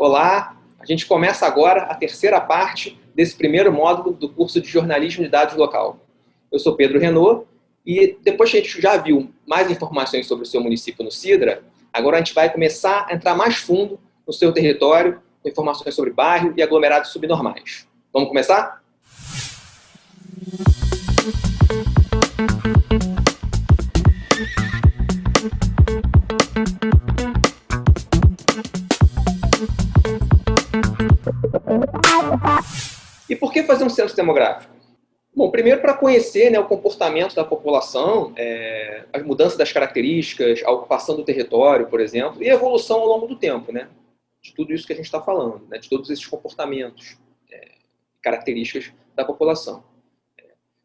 Olá, a gente começa agora a terceira parte desse primeiro módulo do curso de Jornalismo de Dados Local. Eu sou Pedro Renault e depois que a gente já viu mais informações sobre o seu município no Sidra, agora a gente vai começar a entrar mais fundo no seu território, com informações sobre bairro e aglomerados subnormais. Vamos começar? E por que fazer um censo demográfico? Bom, primeiro para conhecer né, o comportamento da população, é, as mudanças das características, a ocupação do território, por exemplo, e a evolução ao longo do tempo, né? De tudo isso que a gente está falando, né, de todos esses comportamentos, é, características da população.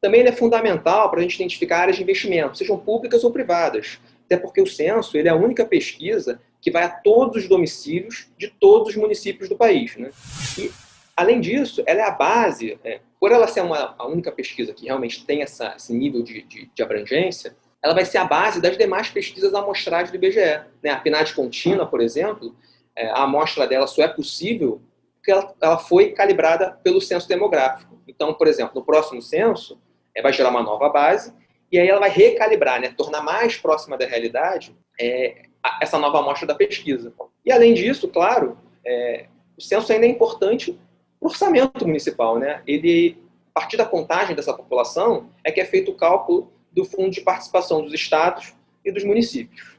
Também é fundamental para a gente identificar áreas de investimento, sejam públicas ou privadas, até porque o censo ele é a única pesquisa que vai a todos os domicílios de todos os municípios do país. Né? E, além disso, ela é a base, é, por ela ser uma, a única pesquisa que realmente tem essa, esse nível de, de, de, abrangência, ela vai ser a base das demais pesquisas amostragem do IBGE. Né? A PNAD contínua, por exemplo, é, a amostra dela só é possível porque ela, ela foi calibrada pelo censo demográfico. Então, por exemplo, no próximo censo, é, vai gerar uma nova base, e aí ela vai recalibrar, né, tornar mais próxima da realidade é, essa nova amostra da pesquisa. E além disso, claro, é, o censo ainda é importante para o orçamento municipal. Né? Ele, a partir da contagem dessa população, é que é feito o cálculo do fundo de participação dos estados e dos municípios.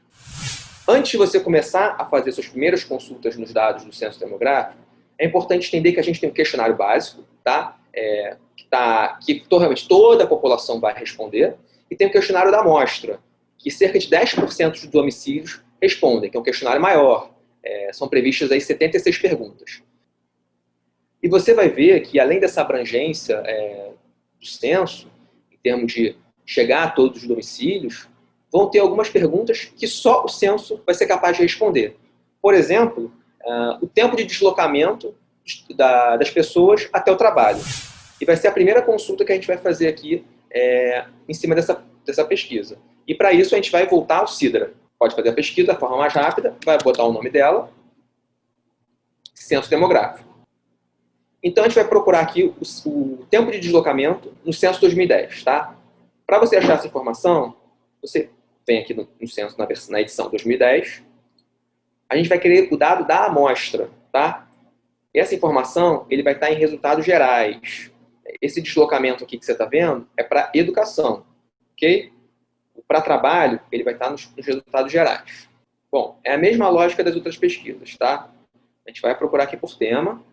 Antes de você começar a fazer suas primeiras consultas nos dados do censo demográfico, é importante entender que a gente tem um questionário básico, tá? É, que, tá, que realmente toda a população vai responder, e tem o questionário da amostra, que cerca de 10% dos domicílios respondem, que é um questionário maior. É, são previstas aí 76 perguntas. E você vai ver que, além dessa abrangência é, do censo, em termos de chegar a todos os domicílios, vão ter algumas perguntas que só o censo vai ser capaz de responder. Por exemplo, uh, o tempo de deslocamento da, das pessoas até o trabalho. E vai ser a primeira consulta que a gente vai fazer aqui é, em cima dessa, dessa pesquisa. E para isso a gente vai voltar ao Sidra. Pode fazer a pesquisa da forma mais rápida, vai botar o nome dela, censo demográfico. Então a gente vai procurar aqui o, o tempo de deslocamento no censo 2010, tá? Para você achar essa informação, você vem aqui no, no censo na, na edição 2010, a gente vai querer o dado da amostra, tá? Essa informação ele vai estar em resultados gerais. Esse deslocamento aqui que você está vendo é para educação, ok? Para trabalho, ele vai estar nos, nos resultados gerais. Bom, é a mesma lógica das outras pesquisas, tá? A gente vai procurar aqui por tema.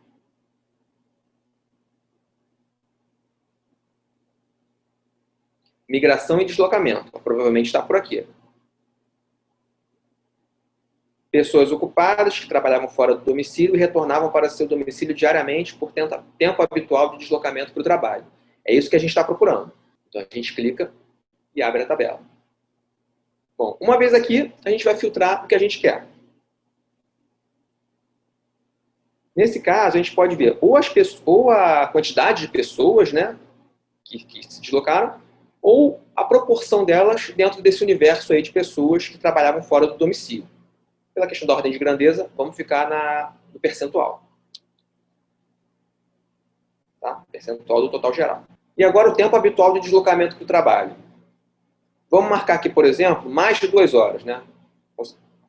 Migração e deslocamento. Provavelmente está por aqui pessoas ocupadas que trabalhavam fora do domicílio e retornavam para seu domicílio diariamente por tempo habitual de deslocamento para o trabalho. É isso que a gente está procurando. Então a gente clica e abre a tabela. Bom, uma vez aqui, a gente vai filtrar o que a gente quer. Nesse caso, a gente pode ver ou, as pessoas, ou a quantidade de pessoas né, que, que se deslocaram, ou a proporção delas dentro desse universo aí de pessoas que trabalhavam fora do domicílio pela questão da ordem de grandeza, vamos ficar na, no percentual. Tá? Percentual do total geral. E agora o tempo habitual de deslocamento para o trabalho. Vamos marcar aqui, por exemplo, mais de duas horas. Né?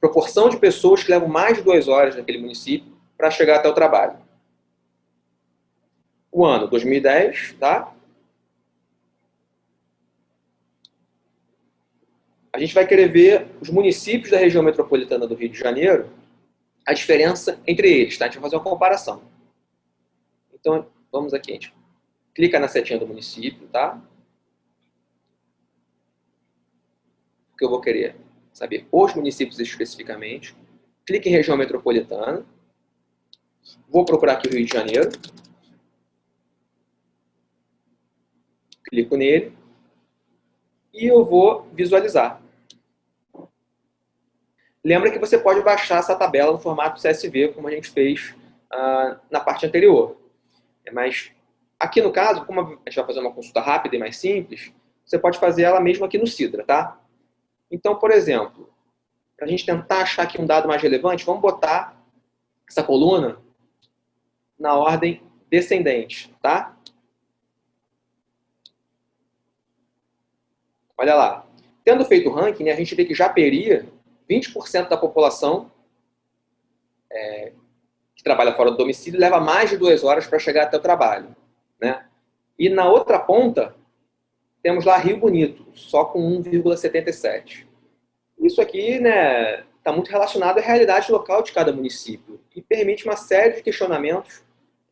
Proporção de pessoas que levam mais de duas horas naquele município para chegar até o trabalho. O ano 2010, tá? a gente vai querer ver os municípios da região metropolitana do Rio de Janeiro, a diferença entre eles, tá? A gente vai fazer uma comparação. Então, vamos aqui, a gente clica na setinha do município, tá? Que eu vou querer saber os municípios especificamente. Clique em região metropolitana. Vou procurar aqui o Rio de Janeiro. Clico nele. E eu vou visualizar. Lembra que você pode baixar essa tabela no formato CSV, como a gente fez uh, na parte anterior. É, mas aqui no caso, como a gente vai fazer uma consulta rápida e mais simples, você pode fazer ela mesmo aqui no Sidra, tá? Então, por exemplo, para a gente tentar achar aqui um dado mais relevante, vamos botar essa coluna na ordem descendente, tá? Olha lá. Tendo feito o ranking, né, a gente vê que Japeri, 20% da população é, que trabalha fora do domicílio leva mais de duas horas para chegar até o trabalho. Né? E na outra ponta, temos lá Rio Bonito, só com 1,77. Isso aqui está né, tá muito relacionado à realidade local de cada município e permite uma série de questionamentos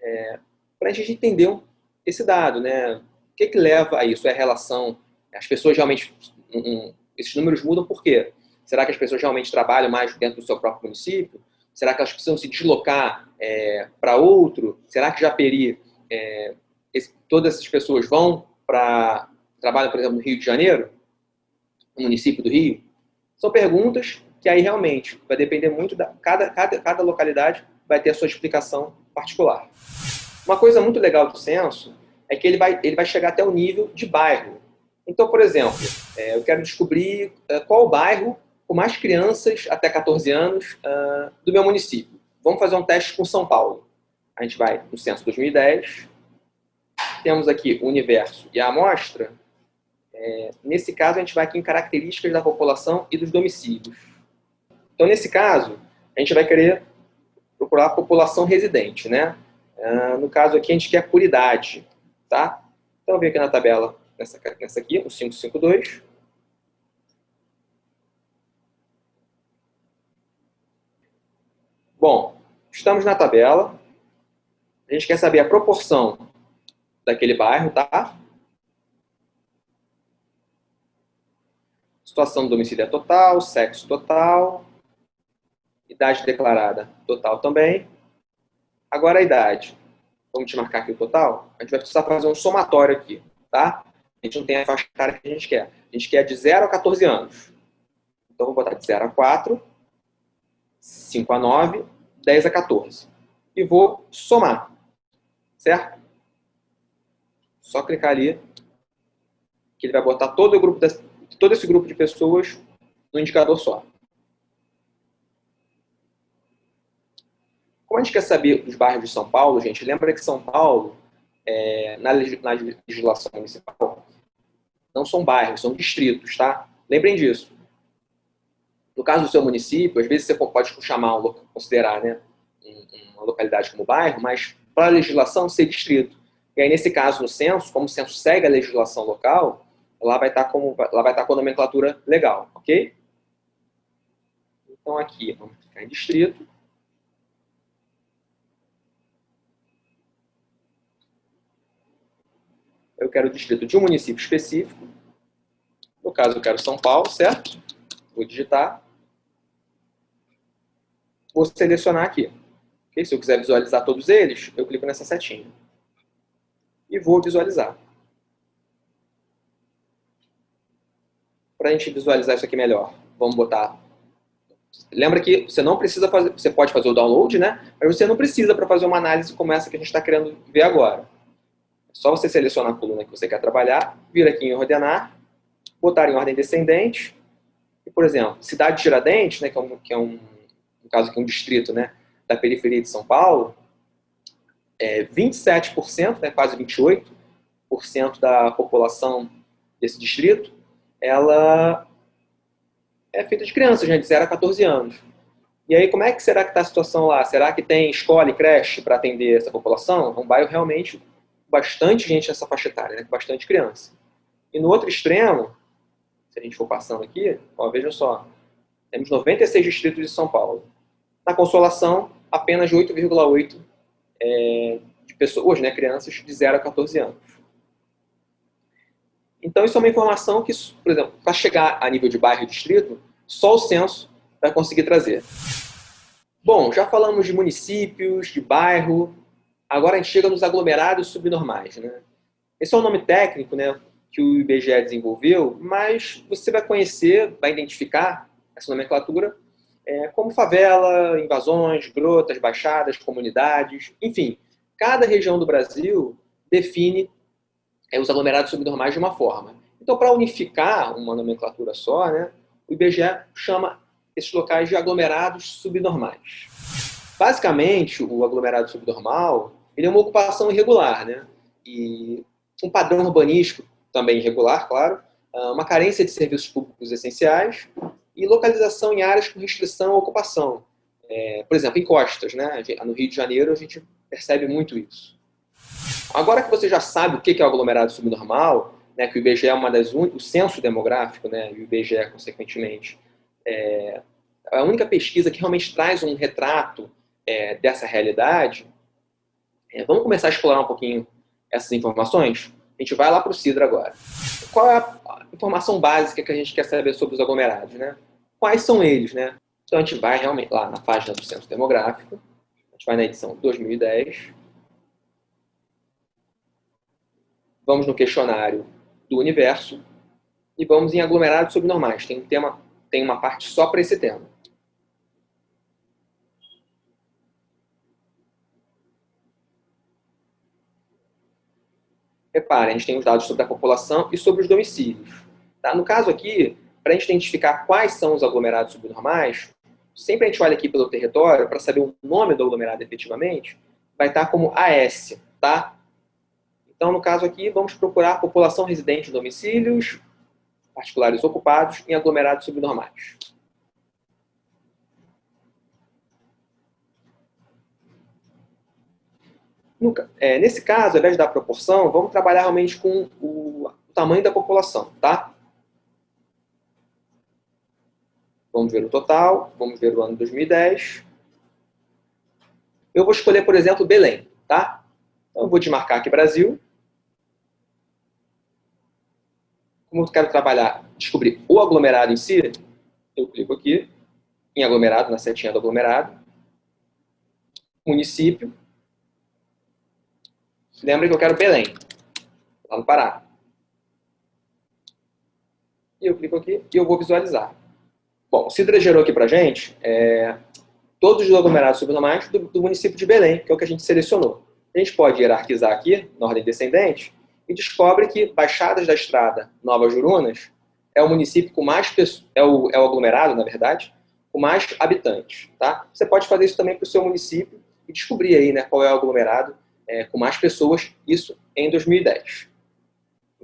é, para a gente entender esse dado. Né? O que, que leva a isso? É a relação, as pessoas realmente, um, esses números mudam por quê? Será que as pessoas realmente trabalham mais dentro do seu próprio município? Será que elas precisam se deslocar é, para outro? Será que Japeri, é, esse, todas essas pessoas vão para trabalham, por exemplo, no Rio de Janeiro, no município do Rio? São perguntas que aí realmente vai depender muito da cada, cada, cada localidade vai ter a sua explicação particular. Uma coisa muito legal do censo é que ele vai, ele vai chegar até o nível de bairro. Então, por exemplo, é, eu quero descobrir é, qual o bairro com mais crianças até 14 anos uh, do meu município. Vamos fazer um teste com São Paulo. A gente vai no censo 2010, temos aqui o universo e a amostra. É, nesse caso, a gente vai aqui em características da população e dos domicílios. Então, nesse caso, a gente vai querer procurar a população residente, né? Uh, no caso aqui, a gente quer por idade, tá? Então, eu venho aqui na tabela, nessa, nessa aqui, o 552. Bom, estamos na tabela. A gente quer saber a proporção daquele bairro, tá? Situação do domicílio é total, sexo total, idade declarada total também. Agora a idade. Vamos te marcar aqui o total? A gente vai precisar fazer um somatório aqui, tá? A gente não tem a faixa etária que a gente quer. A gente quer de 0 a 14 anos. Então, vou botar de 0 a 4, 5 a 9, 10 a 14. E vou somar, certo? Só clicar ali, que ele vai botar todo, o grupo das, todo esse grupo de pessoas no indicador só. Como a gente quer saber dos bairros de São Paulo, gente, lembra que São Paulo, é, na, legislação municipal, não são bairros, são distritos, tá? Lembrem disso. No caso do seu município, às vezes você pode chamar, considerar né, uma localidade como bairro, mas para a legislação ser distrito. E aí, nesse caso, no censo, como o censo segue a legislação local, lá vai estar, como, lá vai estar com a nomenclatura legal, ok? Então, aqui, vamos clicar em distrito. eu quero o distrito de um município específico. No caso, eu quero São Paulo, certo? Vou digitar. Vou selecionar aqui. Okay? Se eu quiser visualizar todos eles, eu clico nessa setinha. E vou visualizar. Para a gente visualizar isso aqui melhor, vamos botar... Lembra que você não precisa fazer... Você pode fazer o download, né? Mas você não precisa para fazer uma análise como essa que a gente está querendo ver agora. Só você selecionar a coluna que você quer trabalhar, vir aqui em ordenar, botar em ordem descendente, e, por exemplo, cidade de Tiradentes, né, que é, um, que é um, no caso aqui um distrito né, da periferia de São Paulo, é 27%, né, quase 28% da população desse distrito, ela é feita de crianças, né, de 0 a 14 anos. E aí, como é que será que está a situação lá? Será que tem escola e creche para atender essa população? É um bairro realmente bastante gente nessa faixa etária, né? bastante criança. E no outro extremo, se a gente for passando aqui, ó, vejam só, temos 96 distritos de São Paulo. Na Consolação, apenas 8,8 é, de pessoas, né, crianças de 0 a 14 anos. Então, isso é uma informação que, por exemplo, para chegar a nível de bairro e distrito, só o censo vai conseguir trazer. Bom, já falamos de municípios, de bairro, Agora a gente chega nos aglomerados subnormais. Né? Esse é um nome técnico né, que o IBGE desenvolveu, mas você vai conhecer, vai identificar essa nomenclatura é, como favela, invasões, grotas, baixadas, comunidades, enfim. Cada região do Brasil define é, os aglomerados subnormais de uma forma. Então, para unificar uma nomenclatura só, né, o IBGE chama esses locais de aglomerados subnormais. Basicamente, o aglomerado subnormal ele é uma ocupação irregular, né? E um padrão urbanístico também irregular, claro, ah, uma carência de serviços públicos essenciais e localização em áreas com restrição à ocupação. É, por exemplo, em costas, né? No Rio de Janeiro a gente percebe muito isso. Agora que você já sabe o que é o aglomerado subnormal, né, que o IBGE é uma das o censo demográfico, né, e o IBGE consequentemente, é a única pesquisa que realmente traz um retrato é, dessa realidade. É, vamos começar a explorar um pouquinho essas informações? A gente vai lá para o CIDRA agora. Qual é a informação básica que a gente quer saber sobre os aglomerados? Né? Quais são eles? Né? Então a gente vai realmente lá na página do Censo Demográfico, a gente vai na edição 2010, vamos no questionário do universo e vamos em aglomerados subnormais. Tem, um tema, tem uma parte só para esse tema. Reparem, a gente tem os dados sobre a população e sobre os domicílios. Tá? No caso aqui, para a gente identificar quais são os aglomerados subnormais, sempre a gente olha aqui pelo território para saber o nome do aglomerado efetivamente, vai estar como AS, tá? Então, no caso aqui, vamos procurar população residente em domicílios particulares ocupados em aglomerados subnormais. No, é, nesse caso, ao invés dar proporção, vamos trabalhar realmente com o, o tamanho da população, tá? Vamos ver o total, vamos ver o ano 2010. Eu vou escolher, por exemplo, Belém, tá? Então, eu vou desmarcar aqui Brasil. Como eu quero trabalhar, descobrir o aglomerado em si, eu clico aqui em aglomerado, na setinha do aglomerado. Município. Lembra que eu quero Belém, lá no Pará. E eu clico aqui e eu vou visualizar. Bom, o Cidra gerou aqui para gente é, todos os aglomerados subnormais do, do, município de Belém, que é o que a gente selecionou. A gente pode hierarquizar aqui, na ordem descendente, e descobre que Baixadas da Estrada, Nova Jurunas, é o município com mais é o, é o aglomerado, na verdade, com mais habitantes. Tá? Você pode fazer isso também para o seu município e descobrir aí né, qual é o aglomerado é, com mais pessoas, isso em 2010.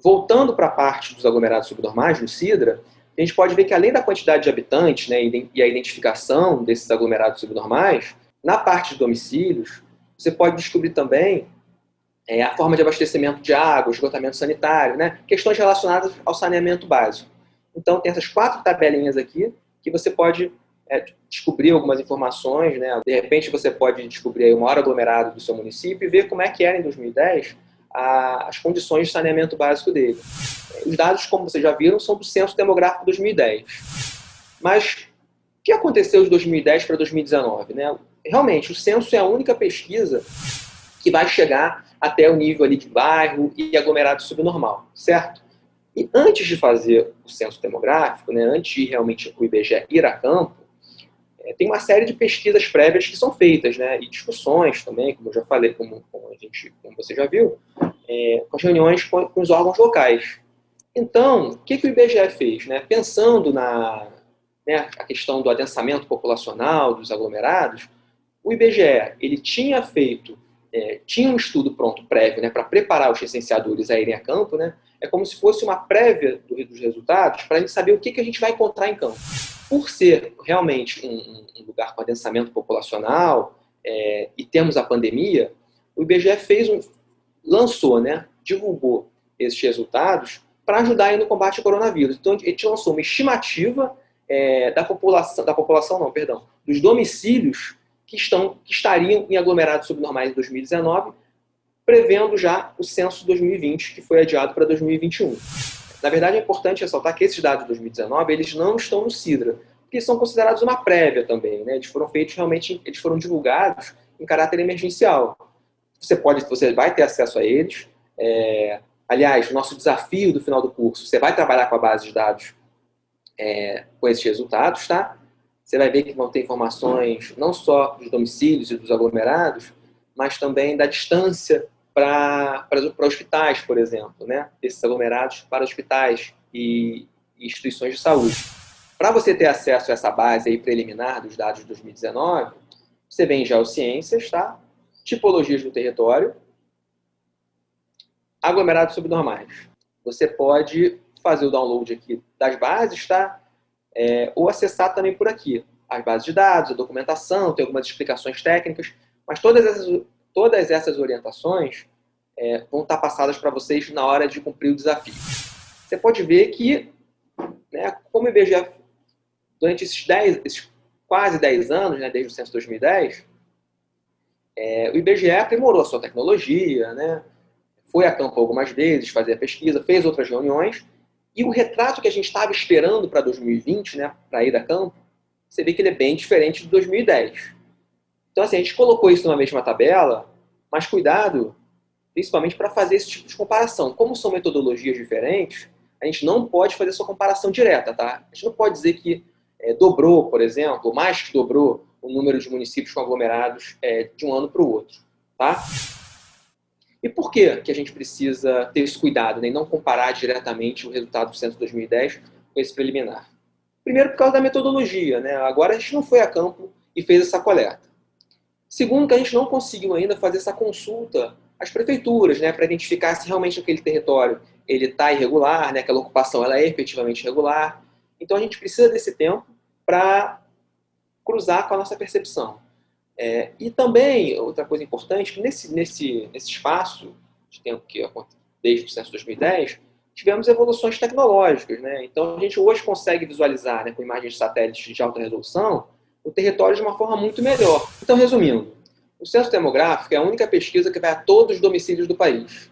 Voltando para a parte dos aglomerados subnormais, no CIDRA, a gente pode ver que além da quantidade de habitantes né, e a identificação desses aglomerados subnormais, na parte de domicílios, você pode descobrir também é, a forma de abastecimento de água, esgotamento sanitário, né, questões relacionadas ao saneamento básico. Então, tem essas quatro tabelinhas aqui que você pode é, descobrir algumas informações, né? De repente você pode descobrir o maior aglomerado do seu município e ver como é que era em 2010 a, as condições de saneamento básico dele. Os dados, como vocês já viram, são do Censo Demográfico 2010. Mas o que aconteceu de 2010 para 2019? Né? Realmente, o censo é a única pesquisa que vai chegar até o nível ali de bairro e aglomerado subnormal, certo? E antes de fazer o censo demográfico, né, antes de realmente o IBGE ir a campo, é, tem uma série de pesquisas prévias que são feitas, né, e discussões também, como eu já falei, como, como a gente, como você já viu, é, com as reuniões com, com, os órgãos locais. Então, o que, que o IBGE fez? Né? Pensando na né, a questão do adensamento populacional, dos aglomerados, o IBGE ele tinha feito, é, tinha um estudo pronto prévio né, para preparar os licenciadores a irem a campo, né? é como se fosse uma prévia dos resultados para a gente saber o que, que a gente vai encontrar em campo por ser realmente um, um lugar com adensamento populacional é, e temos a pandemia, o IBGE fez um, lançou, né, divulgou esses resultados para ajudar aí no combate ao coronavírus. Então, ele lançou uma estimativa é, da população, da população não, perdão, dos domicílios que, estão, que estariam em aglomerados subnormais em 2019, prevendo já o censo 2020, que foi adiado para 2021. Na verdade, é importante ressaltar que esses dados de 2019, eles não estão no CIDRA, porque são considerados uma prévia também, né? Eles foram feitos realmente, eles foram divulgados em caráter emergencial. Você pode, você vai ter acesso a eles. É, aliás, o nosso desafio do final do curso, você vai trabalhar com a base de dados é, com esses resultados, tá? Você vai ver que vão ter informações não só dos domicílios e dos aglomerados, mas também da distância para hospitais, por exemplo, né? esses aglomerados para hospitais e, instituições de saúde. Para você ter acesso a essa base aí preliminar dos dados de 2019, Você vem em geociências, tá? Tipologias do território, aglomerados subnormais. Você pode fazer o download aqui das bases, tá? É, ou acessar também por aqui. As bases de dados, a documentação, tem algumas explicações técnicas, mas todas essas, todas essas orientações é, vão estar passadas para vocês na hora de cumprir o desafio. Você pode ver que, né, como o IBGE, durante esses, 10, esses quase 10 anos, né, desde o censo 2010, é, o IBGE aprimorou a sua tecnologia, né, foi a campo algumas vezes, fazer a pesquisa, fez outras reuniões, e o retrato que a gente estava esperando para 2020, né, para ir a campo, você vê que ele é bem diferente de 2010. Então, assim, a gente colocou isso numa mesma tabela, mas cuidado, principalmente para fazer esse tipo de comparação. Como são metodologias diferentes, a gente não pode fazer essa comparação direta, tá? A gente não pode dizer que é, dobrou, por exemplo, mais que dobrou o número de municípios com aglomerados é, de um ano para o outro, tá? E por que, que a gente precisa ter esse cuidado né, e não comparar diretamente o resultado do censo 2010 com esse preliminar? Primeiro, por causa da metodologia. Né? Agora a gente não foi a campo e fez essa coleta. Segundo, que a gente não conseguiu ainda fazer essa consulta às prefeituras, né, para identificar se realmente aquele território ele está irregular, né, aquela ocupação ela é efetivamente irregular. Então a gente precisa desse tempo para cruzar com a nossa percepção. É, e também, outra coisa importante, que nesse, nesse, nesse espaço de tempo que desde o censo 2010, tivemos evoluções tecnológicas. Né? Então, a gente hoje consegue visualizar, né, com imagens de satélites de alta resolução, o território de uma forma muito melhor. Então, resumindo, o censo demográfico é a única pesquisa que vai a todos os domicílios do país.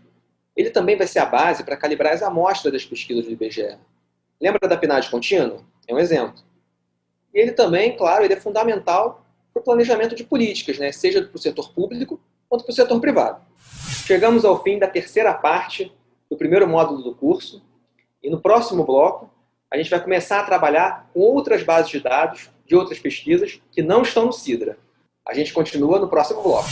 Ele também vai ser a base para calibrar as amostras das pesquisas do IBGE. Lembra da PNAD contínua? É um exemplo. E ele também, claro, ele é fundamental para o planejamento de políticas, né? seja para o setor público quanto para o setor privado. Chegamos ao fim da terceira parte do primeiro módulo do curso e no próximo bloco a gente vai começar a trabalhar com outras bases de dados de outras pesquisas que não estão no Sidra. A gente continua no próximo bloco.